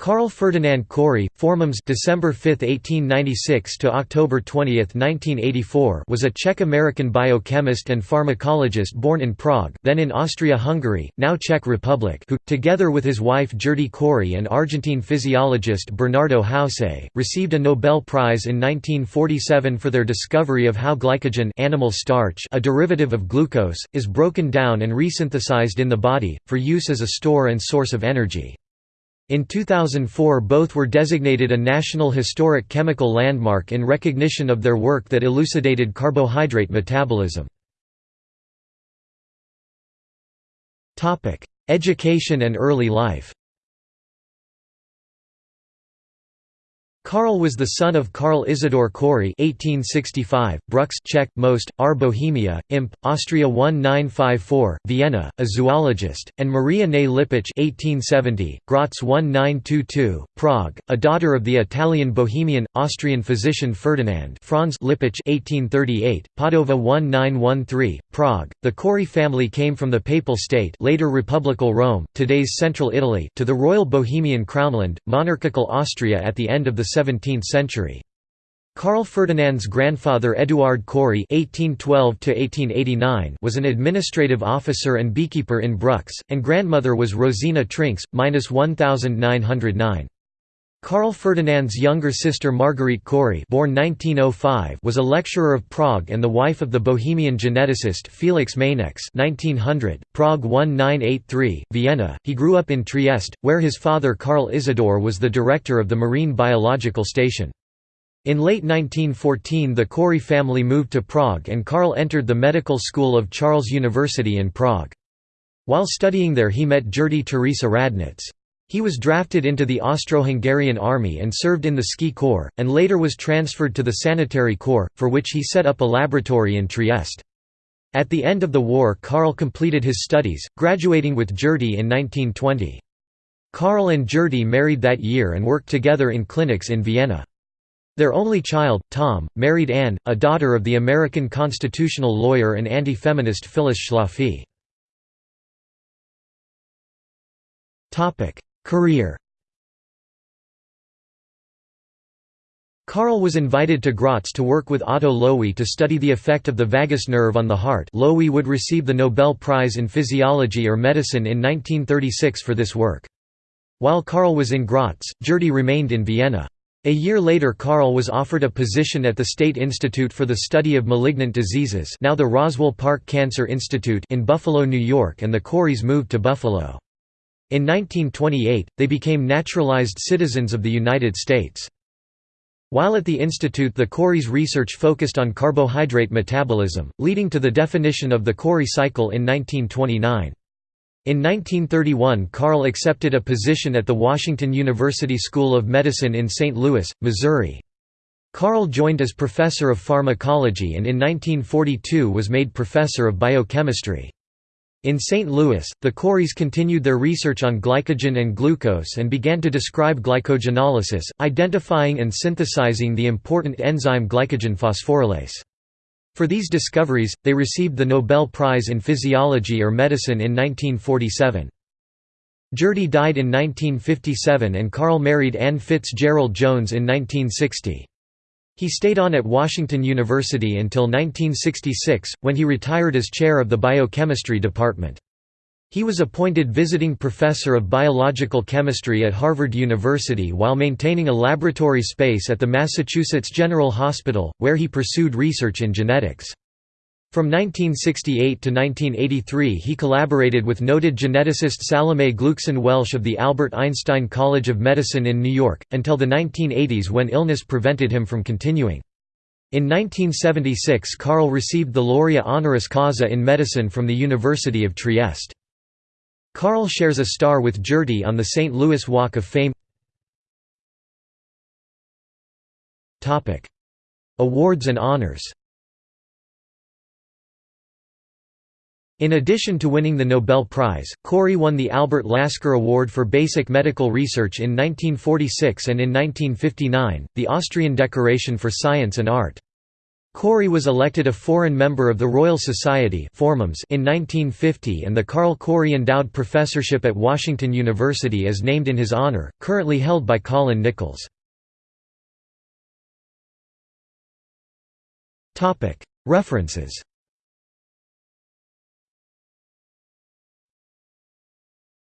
Carl Ferdinand Cori, Formums December 5, 1896 to October 20, 1984, was a Czech-American biochemist and pharmacologist born in Prague, then in Austria-Hungary, now Czech Republic, who together with his wife Gerty Cori and Argentine physiologist Bernardo Houssay, received a Nobel Prize in 1947 for their discovery of how glycogen, animal starch, a derivative of glucose, is broken down and resynthesized in the body for use as a store and source of energy. In 2004 both were designated a National Historic Chemical Landmark in recognition of their work that elucidated carbohydrate metabolism. Education and early life Karl was the son of Karl Isidor (1865), Brux Czech, Most, R. Bohemia, Imp, Austria 1954, Vienna, a zoologist, and Maria Ney Lippich (1870), Graz 1922, Prague, a daughter of the Italian Bohemian Austrian physician Ferdinand Franz Lippich (1838), Padova 1913, Prague. The Cori family came from the Papal State, later Republical Rome, today's Central Italy, to the Royal Bohemian Crownland, monarchical Austria at the end of the 17th century. Karl Ferdinand's grandfather Eduard Cori (1812–1889) was an administrative officer and beekeeper in Brux, and grandmother was Rosina Trinks, minus 1909. Karl Ferdinand's younger sister Marguerite Cori born 1905 was a lecturer of Prague and the wife of the Bohemian geneticist Felix Mainx 1900, Prague 1983, Vienna. He grew up in Trieste, where his father Karl Isidor was the director of the Marine Biological Station. In late 1914 the Cori family moved to Prague and Karl entered the medical school of Charles University in Prague. While studying there he met Gerty Teresa Radnitz. He was drafted into the Austro-Hungarian army and served in the Ski Corps, and later was transferred to the Sanitary Corps, for which he set up a laboratory in Trieste. At the end of the war Karl completed his studies, graduating with Gerty in 1920. Karl and Gerty married that year and worked together in clinics in Vienna. Their only child, Tom, married Anne, a daughter of the American constitutional lawyer and anti-feminist Phyllis Schlafly. Career Karl was invited to Graz to work with Otto Loewi to study the effect of the vagus nerve on the heart Loewi would receive the Nobel Prize in Physiology or Medicine in 1936 for this work. While Karl was in Graz, Gerty remained in Vienna. A year later Karl was offered a position at the State Institute for the Study of Malignant Diseases now the Roswell Park Cancer Institute in Buffalo, New York and the Coris moved to Buffalo. In 1928, they became naturalized citizens of the United States. While at the institute the Cori's research focused on carbohydrate metabolism, leading to the definition of the Cori cycle in 1929. In 1931 Carl accepted a position at the Washington University School of Medicine in St. Louis, Missouri. Carl joined as professor of pharmacology and in 1942 was made professor of biochemistry. In St. Louis, the Coris continued their research on glycogen and glucose and began to describe glycogenolysis, identifying and synthesizing the important enzyme glycogen phosphorylase. For these discoveries, they received the Nobel Prize in Physiology or Medicine in 1947. Gerty died in 1957 and Carl married Anne Fitzgerald Jones in 1960. He stayed on at Washington University until 1966, when he retired as chair of the biochemistry department. He was appointed visiting professor of biological chemistry at Harvard University while maintaining a laboratory space at the Massachusetts General Hospital, where he pursued research in genetics. From 1968 to 1983 he collaborated with noted geneticist Salome Gluecksohn Waelsch of the Albert Einstein College of Medicine in New York, until the 1980s when illness prevented him from continuing. In 1976 Carl received the Laurea honoris causa in medicine from the University of Trieste. Carl shares a star with Gerty on the St. Louis Walk of Fame Awards and honors In addition to winning the Nobel Prize, Cori won the Albert Lasker Award for Basic Medical Research in 1946 and in 1959, the Austrian Decoration for Science and Art. Cori was elected a foreign member of the Royal Society in 1950 and the Carl Cori Endowed Professorship at Washington University is named in his honor, currently held by Colin Nichols. References